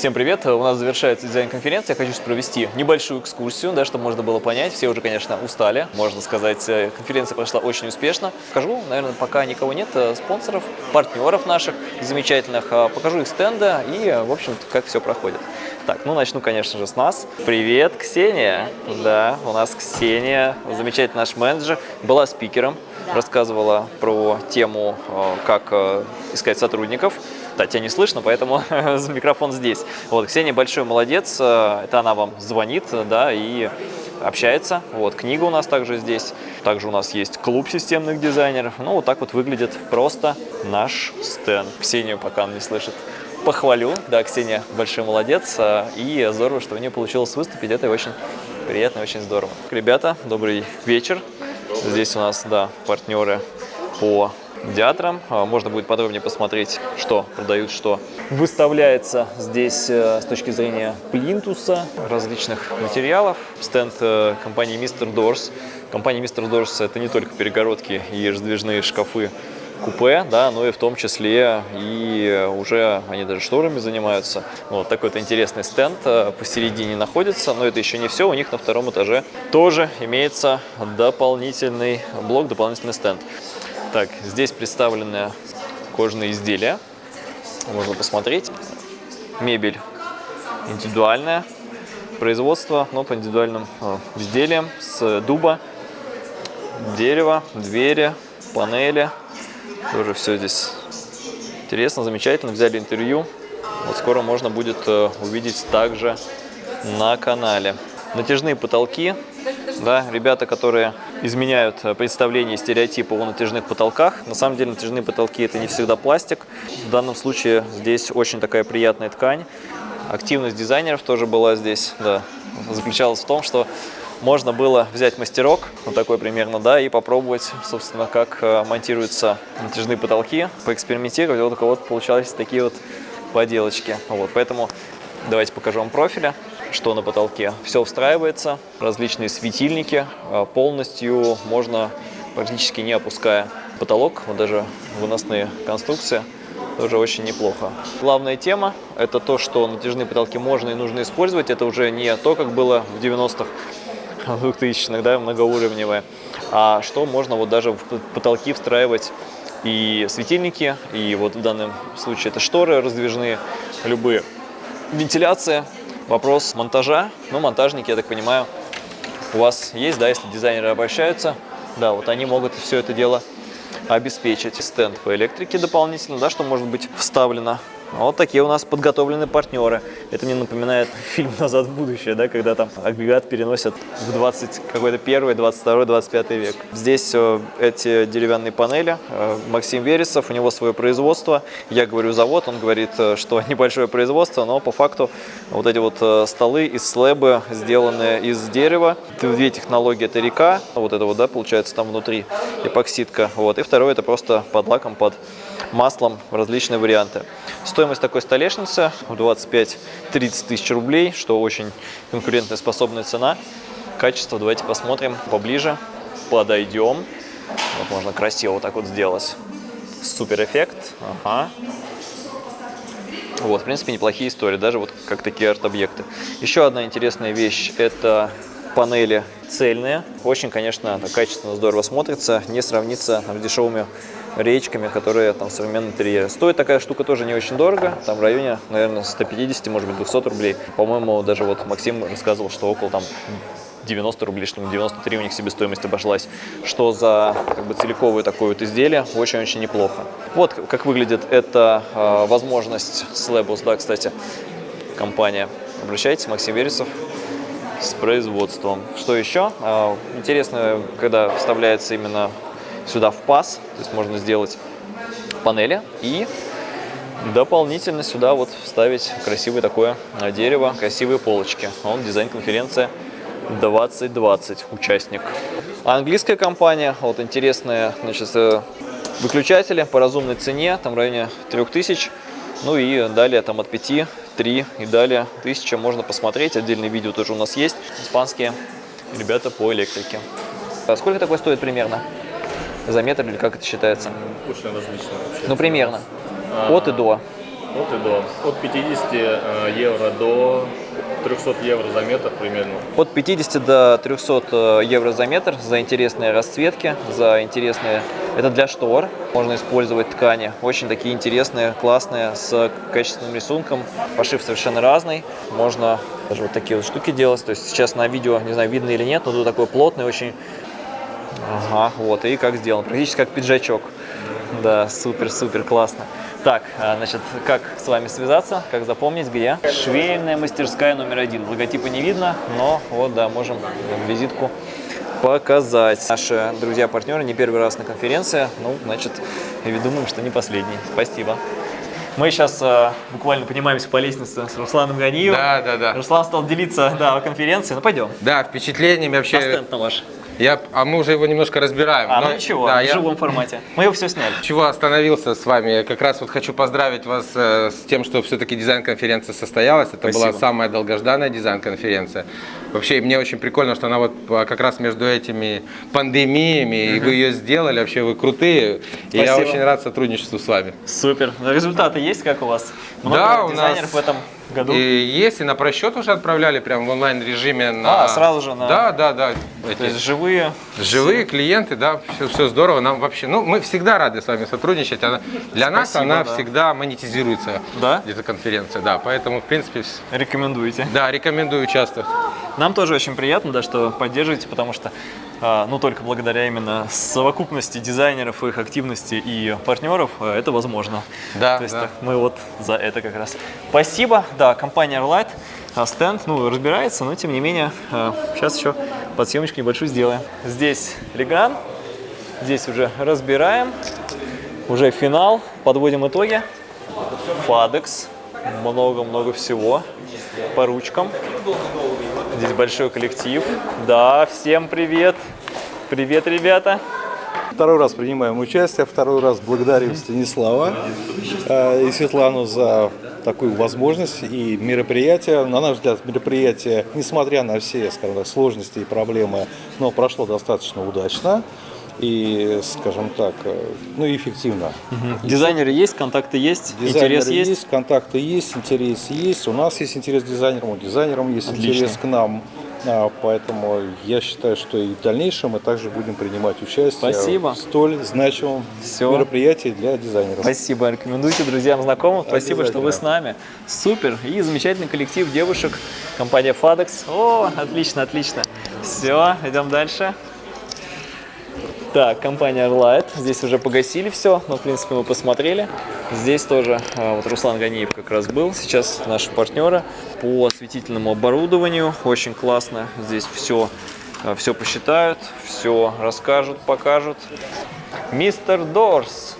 Всем привет! У нас завершается дизайн-конференция. Я хочу провести небольшую экскурсию, да, чтобы можно было понять. Все уже, конечно, устали. Можно сказать, э, конференция прошла очень успешно. Покажу, наверное, пока никого нет, э, спонсоров, партнеров наших замечательных. А покажу их стенды и, в общем как все проходит. Так, ну начну, конечно же, с нас. Привет, Ксения! Да, у нас Ксения, замечательный наш менеджер, была спикером, рассказывала про тему, э, как искать сотрудников. Да, тебя не слышно, поэтому микрофон здесь. Вот, Ксения большой молодец, э, это она вам звонит, да, и общается. Вот, книга у нас также здесь. Также у нас есть клуб системных дизайнеров. Ну, вот так вот выглядит просто наш стенд. Ксению пока он не слышит. Похвалю, да, Ксения большой молодец, э, и здорово, что у нее получилось выступить, это очень приятно, очень здорово. Ребята, добрый вечер. Здесь у нас, да, партнеры по театром. А, можно будет подробнее посмотреть, что продают, что выставляется здесь э, с точки зрения плинтуса, различных материалов. Стенд э, компании Mr. Doors. Компания Mr. Doors – это не только перегородки и раздвижные шкафы купе, да, но и в том числе и уже они даже шторами занимаются. Вот такой-то интересный стенд э, посередине находится, но это еще не все. У них на втором этаже тоже имеется дополнительный блок, дополнительный стенд. Так, здесь представлены кожаные изделия. Можно посмотреть. Мебель индивидуальная. Производство, но по индивидуальным э, изделиям с дуба, дерева, двери, панели. Тоже все здесь интересно, замечательно. Взяли интервью. Вот скоро можно будет э, увидеть также на канале. Натяжные потолки да, ребята, которые изменяют э, представление и о натяжных потолках. На самом деле натяжные потолки это не всегда пластик. В данном случае здесь очень такая приятная ткань. Активность дизайнеров тоже была здесь, да, заключалась в том, что можно было взять мастерок, вот такой примерно, да, и попробовать, собственно, как э, монтируются натяжные потолки, поэкспериментировать. Вот у кого-то получались такие вот поделочки. Вот, поэтому давайте покажу вам профили что на потолке. Все встраивается, различные светильники, а, полностью можно практически не опуская потолок, вот даже выносные конструкции, тоже очень неплохо. Главная тема – это то, что натяжные потолки можно и нужно использовать. Это уже не то, как было в 90-х, 2000-х, да, многоуровневое, а что можно вот даже в потолки встраивать и светильники, и вот в данном случае это шторы раздвижные, любые. Вентиляция Вопрос монтажа. Ну, монтажники, я так понимаю, у вас есть, да, если дизайнеры обращаются, да, вот они могут все это дело обеспечить. Стенд по электрике дополнительно, да, что может быть вставлено вот такие у нас подготовленные партнеры. Это мне напоминает фильм «Назад в будущее», да, когда там агрегат переносят в 20 какой-то первый, 22, 25 век. Здесь э, эти деревянные панели. Э, Максим Вересов, у него свое производство. Я говорю завод, он говорит, э, что небольшое производство, но по факту вот эти вот столы из слэбы, сделанные из дерева. Две технологии – это река, вот это вот, да, получается там внутри эпоксидка. Вот. И второе – это просто под лаком, под маслом различные варианты. Стоимость такой столешницы в 25-30 тысяч рублей, что очень конкурентная способная цена. Качество давайте посмотрим поближе, подойдем. Вот можно красиво вот так вот сделать. Супер эффект. Ага. Вот, в принципе, неплохие истории, даже вот как такие арт-объекты. Еще одна интересная вещь – это панели цельные. Очень, конечно, качественно, здорово смотрится. Не сравнится с дешевыми речками, которые там в современном интерьере. Стоит такая штука тоже не очень дорого, там в районе, наверное, 150, может быть, 200 рублей. По-моему, даже вот Максим рассказывал, что около там 90 рублей, что 93 у них себестоимость обошлась, что за как бы целиковое такое вот изделие очень-очень неплохо. Вот как выглядит эта э, возможность Slabus, да, кстати, компания. Обращайтесь, Максим Вересов с производством. Что еще? Э, интересно, когда вставляется именно сюда в паз, то есть можно сделать панели и дополнительно сюда вот вставить красивое такое дерево, красивые полочки. Он дизайн-конференция 2020 участник. английская компания, вот интересные значит, э, выключатели по разумной цене, там в районе 3000, ну и далее там от 5, 3 и далее 1000 можно посмотреть, отдельные видео тоже у нас есть, испанские ребята по электрике. А сколько такое стоит примерно? За метр или как это считается? Очень различно вообще. Ну, примерно. А, От и до. От и до. От 50 э, евро до 300 евро за метр примерно. От 50 до 300 э, евро за метр за интересные расцветки, за интересные... Это для штор. Можно использовать ткани. Очень такие интересные, классные, с качественным рисунком. Пошив совершенно разный. Можно даже вот такие вот штуки делать. То есть сейчас на видео, не знаю, видно или нет, но тут такой плотный, очень... Ага, вот. И как сделан. Практически как пиджачок. Да, супер-супер классно. Так, а, значит, как с вами связаться, как запомнить, где? Швейная мастерская номер один. Логотипа не видно, но вот, да, можем визитку показать. Наши друзья-партнеры не первый раз на конференции, ну, значит, и думаем, что не последний. Спасибо. Мы сейчас э, буквально поднимаемся по лестнице с Русланом Ганиевым. Да, да, да. Руслан стал делиться да, о конференции. Ну, пойдем. Да, впечатлениями На вообще. стенд на ваш. Я, а мы уже его немножко разбираем. А, но- ну ничего, да, в я живом формате. Мы его все сняли. чего остановился с вами? Как раз вот хочу поздравить вас э, с тем, что все-таки дизайн-конференция состоялась. Это была Спасибо. самая долгожданная дизайн-конференция. Вообще, мне очень прикольно, что она вот а, как раз между этими пандемиями, и вы ее сделали. Вообще, вы крутые. И я очень рад сотрудничеству с вами. Супер. Результаты есть, как у вас? Много Да, у дизайнеров нас в этом году? И есть, и на просчет уже отправляли прям в онлайн-режиме. На... А, сразу же на- Да, да, да. То Эти- есть живые. Живые клиенты, да, все, все здорово. Нам вообще, ну, мы всегда рады с вами сотрудничать. Она, для нас Спасибо, она да. всегда монетизируется. Да? Эта конференция, да. Поэтому, в принципе, Рекомендуете. да, рекомендую участвовать. Нам тоже очень приятно, да, что поддерживаете, потому что, а, ну, только благодаря именно совокупности дизайнеров, их активности и партнеров а, это возможно. Да, То есть да. так, мы вот за это как раз. Спасибо. Да, компания Arlight, стенд, ну, разбирается, но тем не менее, сейчас еще подсъемочку небольшую сделаем. Здесь Леган, здесь уже разбираем, уже финал, подводим итоги. Фадекс, много-много всего по ручкам. Здесь большой коллектив. Да, всем привет. Привет, ребята. Второй раз принимаем участие, второй раз благодарим Станислава э, и Светлану за такую возможность и мероприятие. На наш взгляд, мероприятие, несмотря на все, скажем так, сложности и проблемы, но прошло достаточно удачно и, скажем так, э, ну и эффективно. Дизайнеры есть, контакты есть, Дизайнеры интерес есть. контакты есть, интерес есть. У нас есть интерес к дизайнерам, у дизайнерам есть Отлично. интерес к нам. А, Поэтому я считаю, что и в дальнейшем мы также будем принимать участие Спасибо. в столь значимом Всё. мероприятии для дизайнеров. Спасибо, рекомендуйте друзьям, знакомым. Спасибо, что вы с нами. Супер. И замечательный коллектив девушек, компания Fadex. О, отлично, отлично. Все, идем дальше. Так, компания Arlight. Здесь уже погасили все, но в принципе мы посмотрели. Здесь тоже а, вот Руслан Ганиев как раз был. Сейчас наши партнеры по осветительному оборудованию. Очень классно. Здесь все, все посчитают, все расскажут, покажут. Мистер Дорс.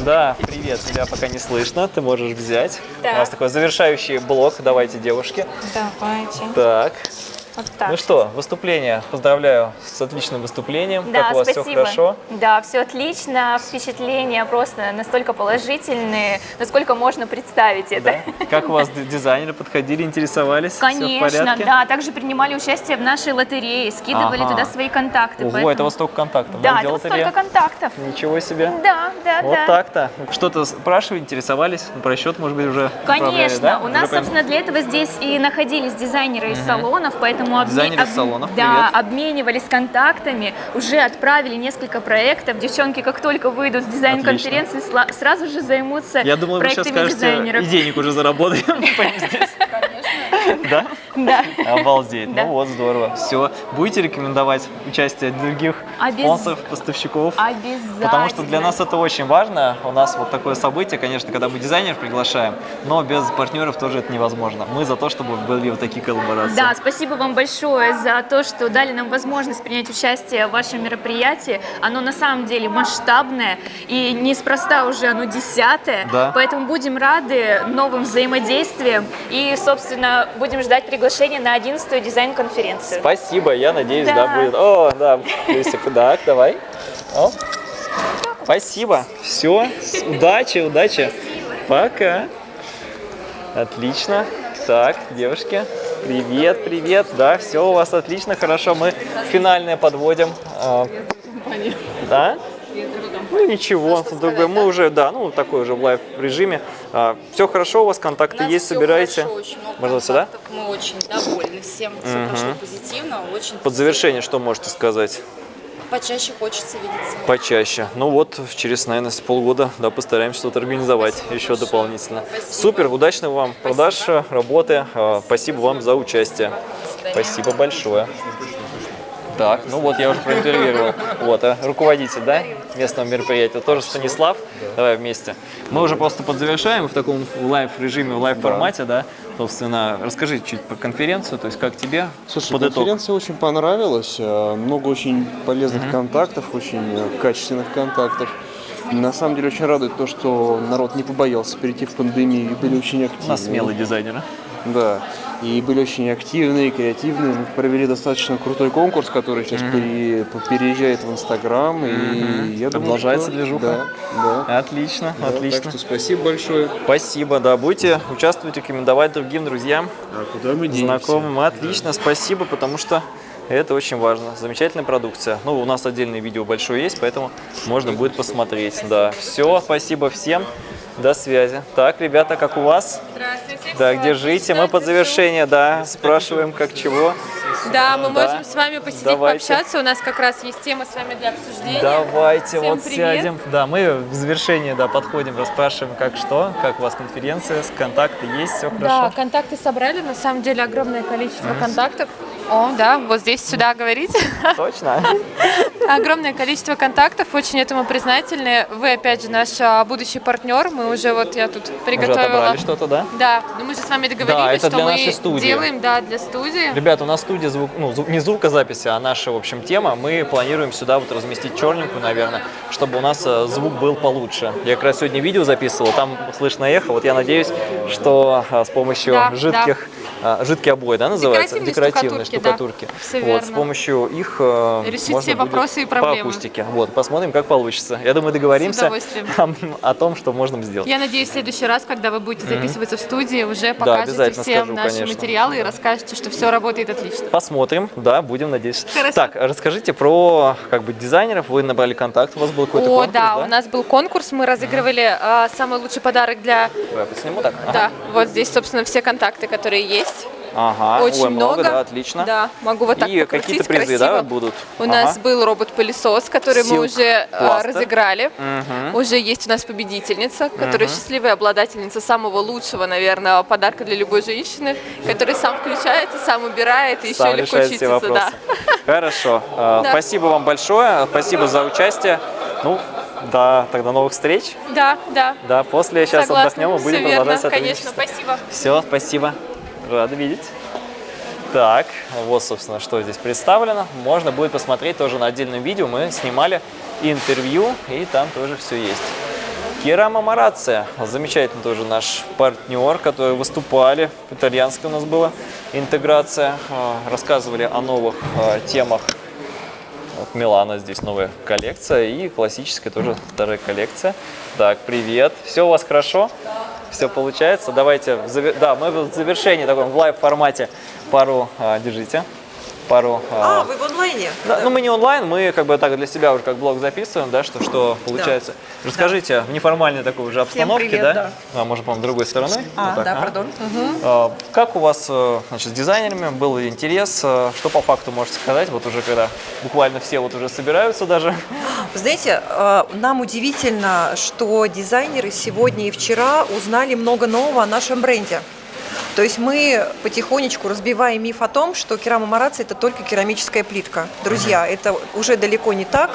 Да, привет, тебя пока не слышно, ты можешь взять. Так. У нас такой завершающий блок, давайте, девушки. Давайте. Так, Вот так. ну что, выступление, поздравляю с отличным выступлением. Да, как у вас спасибо. все хорошо? Да, все отлично. Впечатления просто настолько положительные, насколько можно представить это. Да? Как у вас дизайнеры подходили, интересовались? Конечно, да. Также принимали участие в нашей лотерее, скидывали Ага. туда свои контакты. Ого, поэтому- это вот столько контактов, Да, да, это вот столько контактов. Ничего себе. Да, да, Вот да. так-то. Что-то спрашивали, интересовались? Про счет, может быть, уже Конечно, да? у нас, собственно, для этого здесь и находились дизайнеры из салонов, поэтому обме- Дизайнеры салонов, да, привет. обменивались контактами, уже отправили несколько проектов. Девчонки, как только выйдут с дизайн-конференции, сла- сразу же займутся Я думал, вы сейчас скажете, дизайнеров. и денег уже заработаем. Да? Да. Обалдеть. Да. Ну вот, здорово. Все. Будете рекомендовать участие других Обяз- спонсоров, поставщиков? Обязательно. Потому что для нас это очень важно. У нас вот такое событие, конечно, когда мы дизайнеров приглашаем, но без партнеров тоже это невозможно. Мы за то, чтобы были вот такие коллаборации. Да, спасибо вам большое за то, что дали нам возможность принять участие в вашем мероприятии. Оно на самом деле масштабное и неспроста уже оно десятое. Да. Поэтому будем рады новым взаимодействиям и, собственно, будем ждать приглашения на 11-ю дизайн-конференцию. Спасибо, я надеюсь, да, Да. будет. О, да, так, давай. О. Спасибо. Все, удачи, удачи. Пока. Отлично. Так, девушки, привет, привет. Да, все у вас отлично, хорошо. Мы финальное подводим. А, Да? Ну ничего, другое. мы уже, да, ну такой уже в live режиме. все хорошо у вас, У контакты нас есть, собираете. хорошо, очень много Можно сюда? Мы очень довольны всем. Все прошло позитивно, очень Под завершение что можете сказать? Почаще хочется видеться. Почаще. Ну вот, через, наверное, полгода, да, постараемся что-то организовать еще большое. дополнительно. Спасибо. Супер, удачных вам продаж, работы. А, Спасибо вам за участие. Спасибо большое. Так, ну вот я уже проинтервьюировал. Вот, а руководитель, да, местного мероприятия, тоже Станислав. Давай вместе. Мы уже просто подзавершаем в таком live-режиме, в live-формате, да. Собственно, расскажи чуть про конференцию, то есть как тебе Слушай, под итог? конференция очень понравилась. э, Много очень полезных контактов, очень э, качественных контактов. На самом деле очень радует то, что народ не побоялся перейти в пандемию и были очень активны. У нас смелые дизайнеры. Да. И были очень активные, креативные. Мы провели достаточно крутой конкурс, который сейчас пере- переезжает в Инстаграм. И я думаю, Продолжается что- движуха? Да, да. Отлично, Да, отлично. Так что спасибо большое. Спасибо, да, будете участвовать, рекомендовать другим друзьям, А куда мы денемся? знакомым. Отлично, спасибо, потому что это очень важно. Замечательная продукция. Ну, у нас отдельное видео большое есть, поэтому можно будет посмотреть. Да, все, спасибо всем. До связи. Так, ребята, как у вас? Здравствуйте. Да, где живете? Мы под завершение, да, спрашиваем, как чего. Да, мы Да. можем с вами посидеть, Давайте. пообщаться. У нас как раз есть тема с вами для обсуждения. Давайте Всем вот привет. сядем. Да, мы в завершение, да, подходим, расспрашиваем, как что, как у вас конференция, контакты есть, все Да, хорошо. контакты собрали, на самом деле огромное количество контактов. О, да, вот здесь сюда говорите. Точно? Огромное количество контактов, очень этому признательны. Вы, опять же, наш а, будущий партнер. Мы уже, вот я тут Уже приготовила. отобрали что-то, да? Да, ну мы же с вами договорились, Да, это что для мы нашей студии. делаем, да, для студии. Ребята, у нас студия звук, ну, не звукозаписи, а наша, в общем, тема. Мы планируем сюда вот разместить черненькую, наверное, чтобы у нас э, звук был получше. Я как раз сегодня видео записывал, там слышно эхо. Вот я надеюсь, что э, с помощью Да, жидких, э, жидкие обои, да, называется? Декоративные штукатурки. штукатурки, да. Вот, с помощью их э, Решить можно все вопросы и по проблемы. акустике. Вот, посмотрим, как получится. Я думаю, договоримся о, о том, что можно сделать. Я надеюсь, в следующий раз, когда вы будете записываться в студии, уже покажете обязательно всем скажу, наши конечно. материалы и расскажете, что все работает отлично. Посмотрим, да, будем надеяться. Хорошо. Так, расскажите про как бы дизайнеров. Вы набрали контакт, у вас был какой-то О, конкурс, да, у нас был конкурс, мы разыгрывали а, самый лучший подарок для... Давай я сниму так. Ага. Да, вот здесь, собственно, все контакты, которые есть. Ага. Очень Ой, много, много. да, отлично. Да, могу вот так И какие-то призы, красиво. да, будут? У Ага. нас был робот-пылесос, который мы Silk уже а, Plaster. разыграли. Мгм. Уже есть у нас победительница, которая счастливая обладательница самого лучшего, наверное, подарка для любой женщины, который сам включается, сам убирает и еще Сам легко решает все чистится. Да. Хорошо. А, Да. Спасибо вам большое. Спасибо за участие. Ну, да, тогда новых встреч. да, да. Да, после сейчас Согласна. отдохнем и будем верно, продолжать конечно, сотрудничество. спасибо. Все, спасибо. Рада видеть. Так, вот, собственно, что здесь представлено. Можно будет посмотреть тоже на отдельном видео. Мы снимали интервью, и там тоже все есть. Керама Марация, замечательный тоже наш партнер, который выступали, итальянская у нас была интеграция, А, рассказывали о новых а, темах. Вот Милана здесь новая коллекция и классическая тоже вторая коллекция. Так, привет. Все у вас хорошо? Все получается? Давайте, да, мы в завершении таком в live формате пару, а, держите, пару а, А, вы в онлайне? да, ну мы не онлайн, мы как бы так для себя уже как блог записываем, да, что, что получается. Расскажите, в неформальной такой уже обстановке, привет, да? да. А, может, по-моему, другой стороной? А, Вот так, да, ага. пардон. А, Как у вас э, значит, с дизайнерами был интерес? э, Что по факту можете сказать? Вот уже когда буквально все вот уже собираются даже. Вы знаете, э, нам удивительно, что дизайнеры сегодня и вчера узнали много нового о нашем бренде. То есть мы потихонечку разбиваем миф о том, что керамомарация – это только керамическая плитка. Друзья, это уже далеко не так.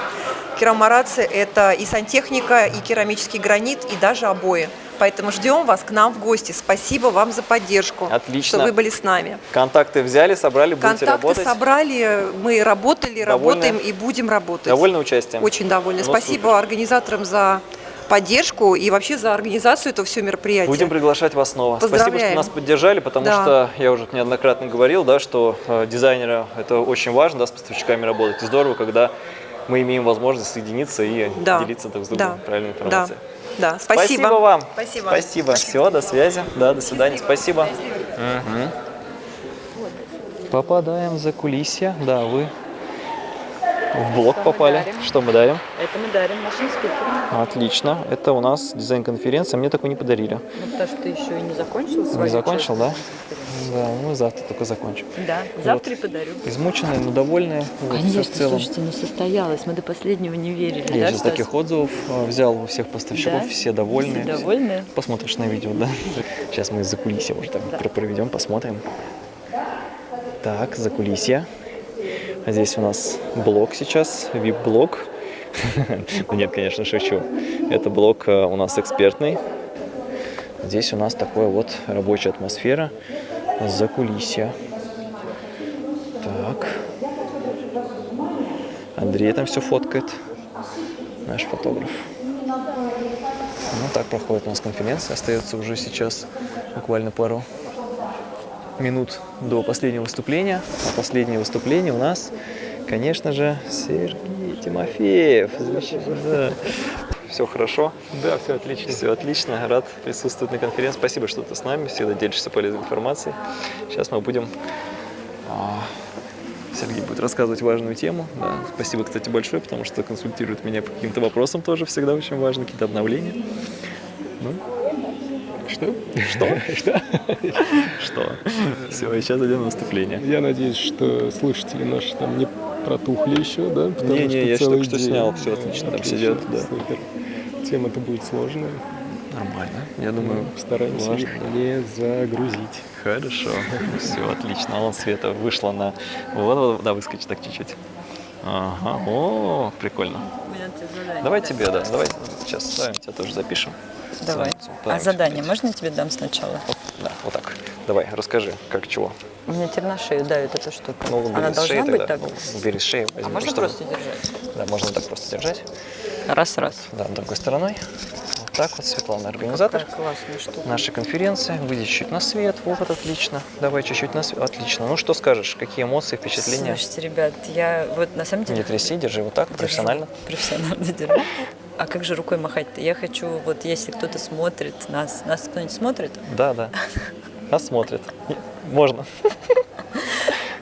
Керамомарация – это и сантехника, и керамический гранит, и даже обои. Поэтому ждем вас к нам в гости. Спасибо вам за поддержку, Отлично. что вы были с нами. Контакты взяли, собрали, будете Контакты работать. собрали, мы работали, Довольны? работаем и будем работать. Довольны участием? Очень довольны. Ну, Спасибо супер. организаторам за поддержку и вообще за организацию этого всего мероприятия. Будем приглашать вас снова. Спасибо, что нас поддержали, потому Да. что я уже неоднократно говорил, да, что э, дизайнеры это очень важно, да, с поставщиками работать. И здорово, когда мы имеем возможность соединиться и Да. делиться друг с другом Да. правильной Да. информацией. Да, спасибо. вам. Спасибо. Спасибо. Все, до связи. Да, до свидания. Спасибо. Мгм. Попадаем за кулисья. Да, вы В блог попали. Что мы дарим? Это мы дарим нашим спикерам. Отлично. Это у нас дизайн-конференция. Мне такой не подарили. Ну, потому что ты еще и не закончил Не свою закончил, да? Да, мы завтра только закончим. Да, завтра и подарю. Измученные, но довольные. Вот, Конечно, в целом. слушайте, ну состоялось, мы до последнего не верили. Я да, сейчас Стас? таких отзывов э, взял у всех поставщиков, Да? все довольны. Все довольны? Посмотришь на видео, да? Сейчас мы за кулисье уже так про- проведем, посмотрим. Так, за кулисье. Здесь у нас блок сейчас, VIP-блок. Ну нет, конечно, шучу. Это блок э, у нас экспертный. Здесь у нас такая вот рабочая атмосфера за кулисье. Так. Андрей там все фоткает. Наш фотограф. Ну, так проходит у нас конференция. Остается уже сейчас буквально пару минут до последнего выступления. А последнее выступление у нас, конечно же, Сергей Тимофеев. Да. Все хорошо? Да, все отлично. Все отлично. Рад присутствовать на конференции. Спасибо, что ты с нами. Всегда делишься полезной информацией. Сейчас мы будем... а, Сергей будет рассказывать важную тему. Да. Спасибо, кстати, большое, потому что консультирует меня по каким-то вопросам тоже всегда очень важно, какие-то обновления. Ну, Что? Что? Что? что? Все, и сейчас идем на выступление. Я надеюсь, что слушатели наши там не протухли еще, да? Потому Не-не, что я только что снял, всё отлично, там сидят, да. Тема-то будет сложная. Нормально. Я думаю, Стараемся важно. их не загрузить. Хорошо. Все, отлично. Вон Света вышла на... Вот, вот, да, выскочи так чуть-чуть. Ага. О, прикольно. Давай тебе, да. Давай сейчас ставим, тебя тоже запишем. Давай. А да, задание можно я тебе дам сначала? Да, вот так. Давай, расскажи, как чего. У меня теперь на шею давит эта штука. Ну, бери Она с должна шеи быть тогда. так? Ну, бери с шеи. А возьми, можно чтобы- просто держать? Да, можно так просто держать. Раз-раз. Да, другой стороной. Так вот, Светлана, организатор нашей конференции. Выйди чуть-чуть на свет. Вот, отлично. Давай чуть-чуть на свет. Отлично. Ну, что скажешь? Какие эмоции, впечатления? Слушайте, ребят, я вот на самом деле... Не тряси, держи вот так, Держу. профессионально. Профессионально держу. А как же рукой махать-то? Я хочу, вот если кто-то смотрит нас, нас кто-нибудь смотрит, Да, да. Нас смотрят. Не- Можно.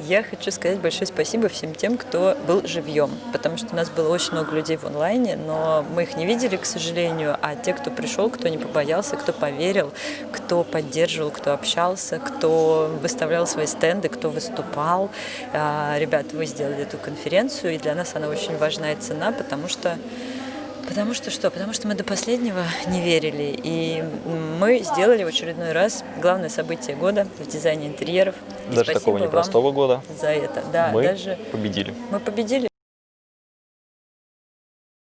Я хочу сказать большое спасибо всем тем, кто был живьем, потому что у нас было очень много людей в онлайне, но мы их не видели, к сожалению, а те, кто пришел, кто не побоялся, кто поверил, кто поддерживал, кто общался, кто выставлял свои стенды, кто выступал. А, Ребят, вы сделали эту конференцию, и для нас она очень важна и цена, потому что Потому что что? Потому что мы до последнего не верили. И мы сделали в очередной раз главное событие года в дизайне интерьеров. Даже такого непростого года За это. Да, мы даже победили. мы победили.